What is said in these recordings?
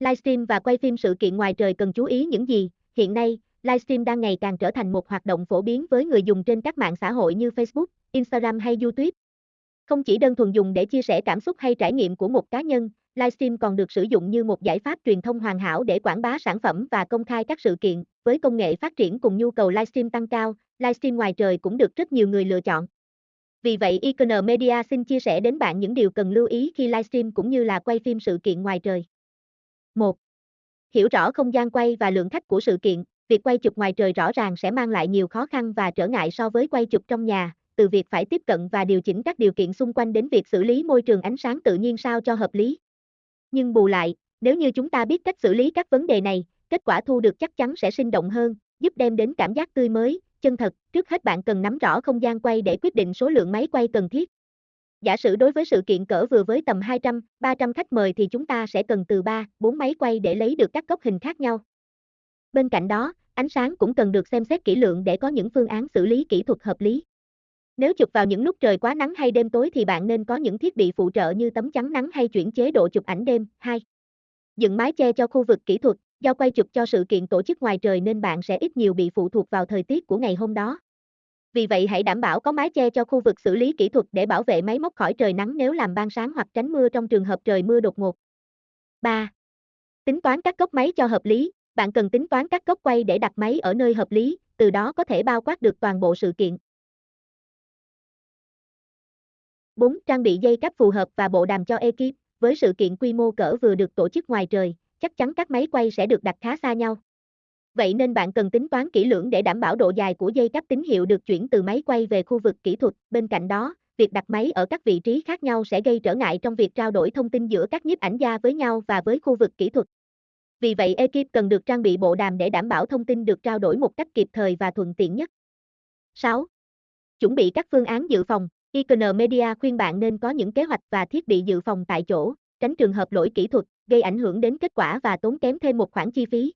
Livestream và quay phim sự kiện ngoài trời cần chú ý những gì? Hiện nay, livestream đang ngày càng trở thành một hoạt động phổ biến với người dùng trên các mạng xã hội như Facebook, Instagram hay YouTube. Không chỉ đơn thuần dùng để chia sẻ cảm xúc hay trải nghiệm của một cá nhân, livestream còn được sử dụng như một giải pháp truyền thông hoàn hảo để quảng bá sản phẩm và công khai các sự kiện. Với công nghệ phát triển cùng nhu cầu livestream tăng cao, livestream ngoài trời cũng được rất nhiều người lựa chọn. Vì vậy, Icon Media xin chia sẻ đến bạn những điều cần lưu ý khi livestream cũng như là quay phim sự kiện ngoài trời. 1. Hiểu rõ không gian quay và lượng khách của sự kiện, việc quay chụp ngoài trời rõ ràng sẽ mang lại nhiều khó khăn và trở ngại so với quay chụp trong nhà, từ việc phải tiếp cận và điều chỉnh các điều kiện xung quanh đến việc xử lý môi trường ánh sáng tự nhiên sao cho hợp lý. Nhưng bù lại, nếu như chúng ta biết cách xử lý các vấn đề này, kết quả thu được chắc chắn sẽ sinh động hơn, giúp đem đến cảm giác tươi mới, chân thật. Trước hết bạn cần nắm rõ không gian quay để quyết định số lượng máy quay cần thiết. Giả sử đối với sự kiện cỡ vừa với tầm 200, 300 khách mời thì chúng ta sẽ cần từ 3, 4 máy quay để lấy được các góc hình khác nhau. Bên cạnh đó, ánh sáng cũng cần được xem xét kỹ lưỡng để có những phương án xử lý kỹ thuật hợp lý. Nếu chụp vào những lúc trời quá nắng hay đêm tối thì bạn nên có những thiết bị phụ trợ như tấm chắn nắng hay chuyển chế độ chụp ảnh đêm. 2. Dựng mái che cho khu vực kỹ thuật, do quay chụp cho sự kiện tổ chức ngoài trời nên bạn sẽ ít nhiều bị phụ thuộc vào thời tiết của ngày hôm đó. Vì vậy hãy đảm bảo có mái che cho khu vực xử lý kỹ thuật để bảo vệ máy móc khỏi trời nắng nếu làm ban sáng hoặc tránh mưa trong trường hợp trời mưa đột ngột. 3. Tính toán các góc máy cho hợp lý, bạn cần tính toán các góc quay để đặt máy ở nơi hợp lý, từ đó có thể bao quát được toàn bộ sự kiện. 4. Trang bị dây cáp phù hợp và bộ đàm cho ekip. Với sự kiện quy mô cỡ vừa được tổ chức ngoài trời, chắc chắn các máy quay sẽ được đặt khá xa nhau. Vậy nên bạn cần tính toán kỹ lưỡng để đảm bảo độ dài của dây cáp tín hiệu được chuyển từ máy quay về khu vực kỹ thuật. Bên cạnh đó, việc đặt máy ở các vị trí khác nhau sẽ gây trở ngại trong việc trao đổi thông tin giữa các nhiếp ảnh gia với nhau và với khu vực kỹ thuật. Vì vậy ekip cần được trang bị bộ đàm để đảm bảo thông tin được trao đổi một cách kịp thời và thuận tiện nhất. 6. Chuẩn bị các phương án dự phòng. Icon Media khuyên bạn nên có những kế hoạch và thiết bị dự phòng tại chỗ, tránh trường hợp lỗi kỹ thuật, gây ảnh hưởng đến kết quả và tốn kém thêm một khoản chi phí.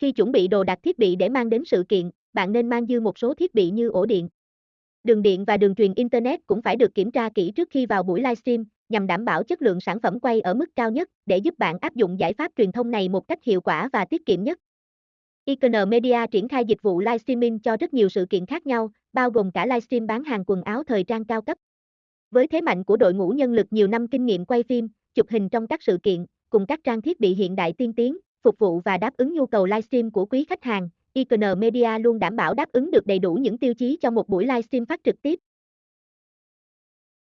Khi chuẩn bị đồ đạc thiết bị để mang đến sự kiện, bạn nên mang dư một số thiết bị như ổ điện. Đường điện và đường truyền Internet cũng phải được kiểm tra kỹ trước khi vào buổi livestream, nhằm đảm bảo chất lượng sản phẩm quay ở mức cao nhất để giúp bạn áp dụng giải pháp truyền thông này một cách hiệu quả và tiết kiệm nhất. Icon Media triển khai dịch vụ livestreaming cho rất nhiều sự kiện khác nhau, bao gồm cả livestream bán hàng quần áo thời trang cao cấp. Với thế mạnh của đội ngũ nhân lực nhiều năm kinh nghiệm quay phim, chụp hình trong các sự kiện, cùng các trang thiết bị hiện đại tiên tiến, phục vụ và đáp ứng nhu cầu livestream của quý khách hàng, Icon Media luôn đảm bảo đáp ứng được đầy đủ những tiêu chí cho một buổi livestream phát trực tiếp,